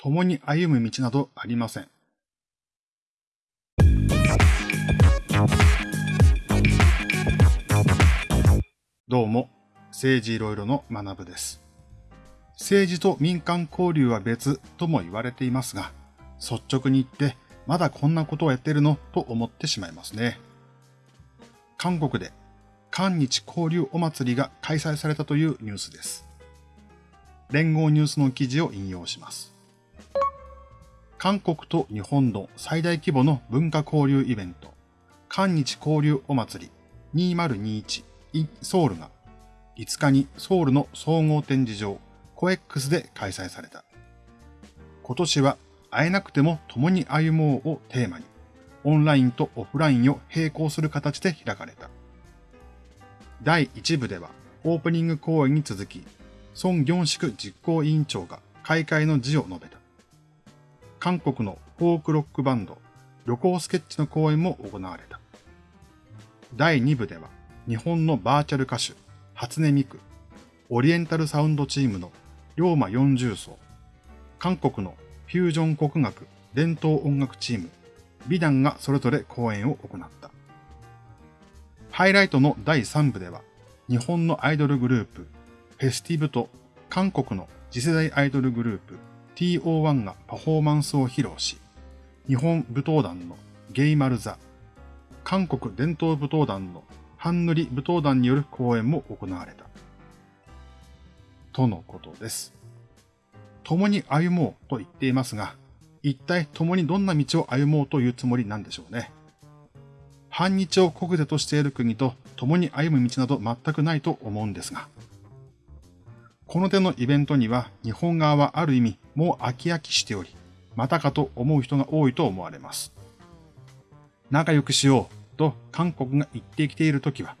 共に歩む道などありません。どうも、政治いろいろの学部です。政治と民間交流は別とも言われていますが、率直に言ってまだこんなことをやってるのと思ってしまいますね。韓国で韓日交流お祭りが開催されたというニュースです。連合ニュースの記事を引用します。韓国と日本の最大規模の文化交流イベント、韓日交流お祭り2021 in ソウルが5日にソウルの総合展示場コエックスで開催された。今年は会えなくても共に歩もうをテーマに、オンラインとオフラインを並行する形で開かれた。第1部ではオープニング公演に続き、ソン・ギョンシク実行委員長が開会の辞を述べた。韓国のフォークロックバンド、旅行スケッチの公演も行われた。第2部では、日本のバーチャル歌手、初音ミク、オリエンタルサウンドチームの龍馬40層、韓国のフュージョン国楽伝統音楽チーム、美団がそれぞれ公演を行った。ハイライトの第3部では、日本のアイドルグループ、フェスティブと韓国の次世代アイドルグループ、TO1 がパフォーマンスを披露し、日本舞踏団のゲイマルザ、韓国伝統舞踏団のハンヌリ舞踏団による公演も行われた。とのことです。共に歩もうと言っていますが、一体共にどんな道を歩もうというつもりなんでしょうね。反日を国是としている国と共に歩む道など全くないと思うんですが。この手のイベントには日本側はある意味もう飽き飽きしており、またかと思う人が多いと思われます。仲良くしようと韓国が言ってきているときは、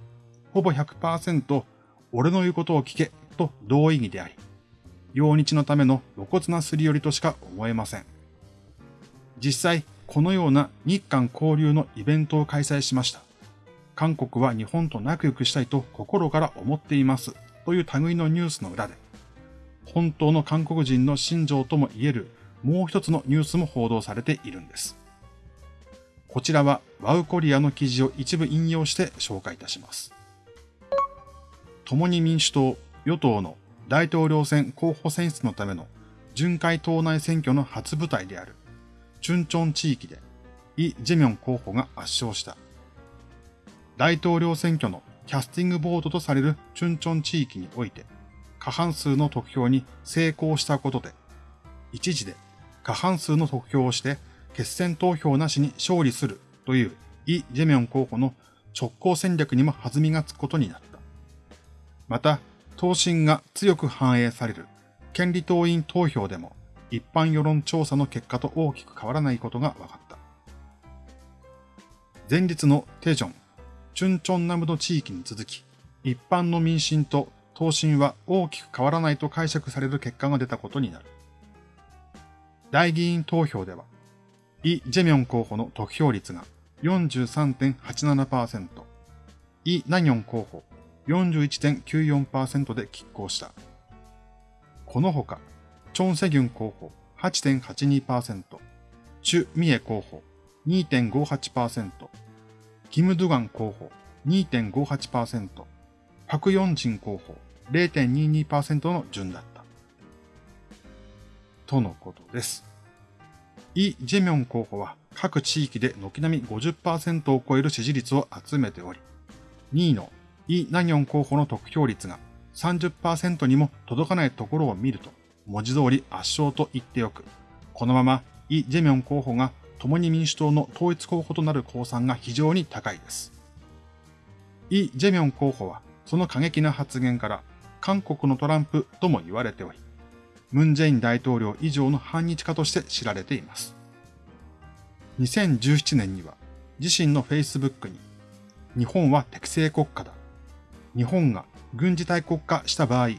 ほぼ100%俺の言うことを聞けと同意義であり、用日のための露骨なすり寄りとしか思えません。実際、このような日韓交流のイベントを開催しました。韓国は日本と仲良くしたいと心から思っていますという類のニュースの裏で、本当の韓国人の心情とも言えるもう一つのニュースも報道されているんです。こちらはワウコリアの記事を一部引用して紹介いたします。共に民主党、与党の大統領選候補選出のための巡回党内選挙の初舞台である、チュンチョン地域で、イ・ジェミョン候補が圧勝した。大統領選挙のキャスティングボードとされるチュンチョン地域において、過半数の得票に成功したことで、一時で過半数の得票をして決選投票なしに勝利するというイ・ジェミョン候補の直行戦略にも弾みがつくことになった。また、党審が強く反映される権利党員投票でも一般世論調査の結果と大きく変わらないことが分かった。前日のテジョン、チュンチョンナムド地域に続き、一般の民進と党審は大きく変わらないと解釈される結果が出たことになる。大議員投票では、イ・ジェミョン候補の得票率が43.87%、イ・ナニョン候補41.94%で拮抗した。このほか、チョン・セギュン候補8.82%、チュ・ミエ候補2.58%、キム・ドゥガン候補2.58%、パク・ヨンジン候補0.22%の順だった。とのことです。イ・ジェミョン候補は各地域で軒並み50%を超える支持率を集めており、2位のイ・ナギョン候補の得票率が30%にも届かないところを見ると、文字通り圧勝と言っておく。このままイ・ジェミョン候補が共に民主党の統一候補となる公算が非常に高いです。イ・ジェミョン候補はその過激な発言から韓国のトランプとも言われており、ムン・ジェイン大統領以上の反日家として知られています。2017年には自身の Facebook に日本は適正国家だ。日本が軍事大国化した場合、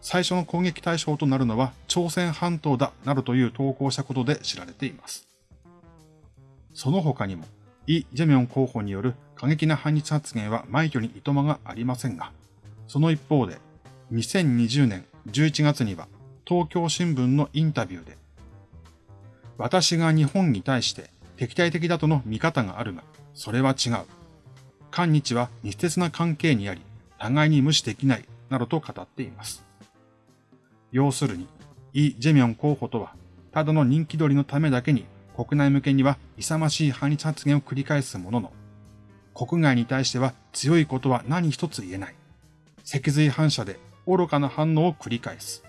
最初の攻撃対象となるのは朝鮮半島だなどという投稿したことで知られています。その他にも、イ・ジェミョン候補による過激な反日発言は枚挙にいとまがありませんが、その一方で、2020年11月には東京新聞のインタビューで、私が日本に対して敵対的だとの見方があるが、それは違う。韓日は密接な関係にあり、互いに無視できない、などと語っています。要するに、イ・ジェミョン候補とは、ただの人気取りのためだけに国内向けには勇ましい反日発言を繰り返すものの、国外に対しては強いことは何一つ言えない。脊髄反射で愚かな反応を繰り返す。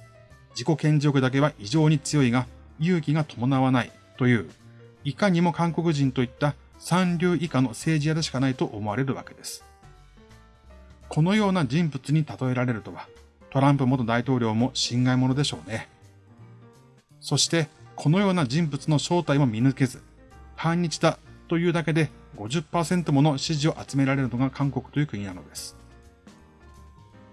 自己顕示欲だけは異常に強いが、勇気が伴わないという、いかにも韓国人といった三流以下の政治家でしかないと思われるわけです。このような人物に例えられるとは、トランプ元大統領も侵害者でしょうね。そして、このような人物の正体も見抜けず、反日だというだけで50%もの支持を集められるのが韓国という国なのです。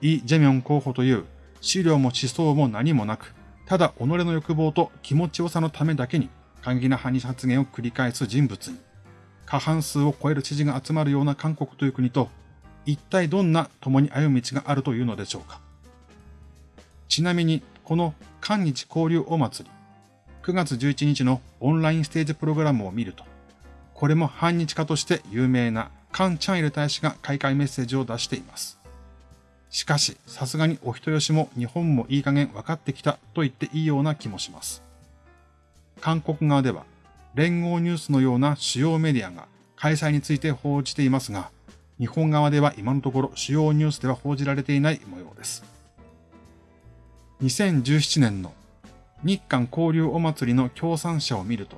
イ・ジェミョン候補という資料も思想も何もなく、ただ己の欲望と気持ちよさのためだけに過激な反日発言を繰り返す人物に、過半数を超える知事が集まるような韓国という国と、一体どんな共に歩む道があるというのでしょうか。ちなみに、この韓日交流お祭り、9月11日のオンラインステージプログラムを見ると、これも反日家として有名なカン・チャンイル大使が開会メッセージを出しています。しかし、さすがにお人よしも日本もいい加減分かってきたと言っていいような気もします。韓国側では、連合ニュースのような主要メディアが開催について報じていますが、日本側では今のところ主要ニュースでは報じられていない模様です。2017年の日韓交流お祭りの協賛者を見ると、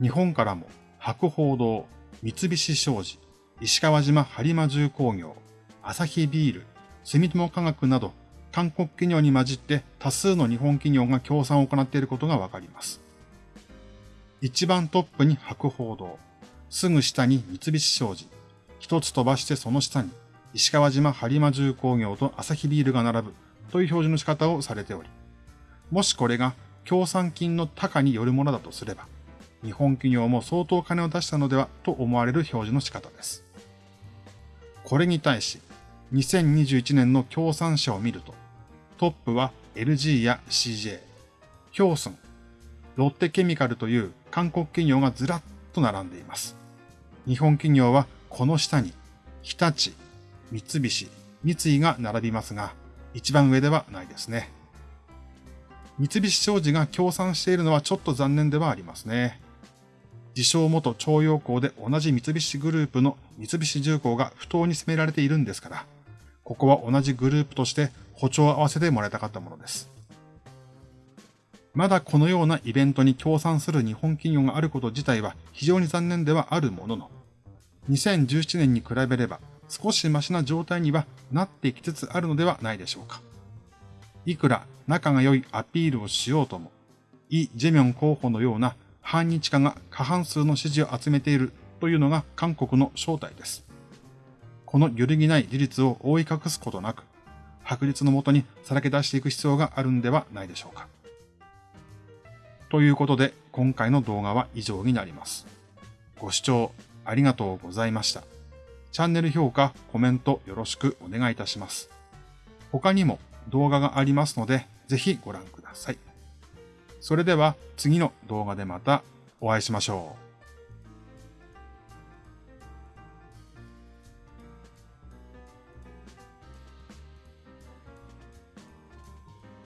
日本からも博報堂、三菱商事、石川島播磨重工業、アサヒビール、住友化学など、韓国企業に混じって多数の日本企業が協賛を行っていることがわかります。一番トップに博報堂、すぐ下に三菱商事、一つ飛ばしてその下に石川島播磨重工業とアサヒビールが並ぶという表示の仕方をされており、もしこれが協賛金の高によるものだとすれば、日本企業も相当金を出したのではと思われる表示の仕方です。これに対し、2021年の協賛者を見ると、トップは LG や CJ、ヒョースン、ロッテケミカルという韓国企業がずらっと並んでいます。日本企業はこの下に、日立、三菱、三井が並びますが、一番上ではないですね。三菱商事が協賛しているのはちょっと残念ではありますね。自称元徴用工で同じ三菱グループの三菱重工が不当に責められているんですから、ここは同じグループとして歩調を合わせてもらいたかったものです。まだこのようなイベントに協賛する日本企業があること自体は非常に残念ではあるものの、2017年に比べれば少しマシな状態にはなってきつつあるのではないでしょうか。いくら仲が良いアピールをしようとも、イ・ジェミョン候補のような反日家が過半数の支持を集めているというのが韓国の正体です。この揺るぎない事実を覆い隠すことなく、白日のもとにさらけ出していく必要があるんではないでしょうか。ということで、今回の動画は以上になります。ご視聴ありがとうございました。チャンネル評価、コメントよろしくお願いいたします。他にも動画がありますので、ぜひご覧ください。それでは次の動画でまたお会いしましょう。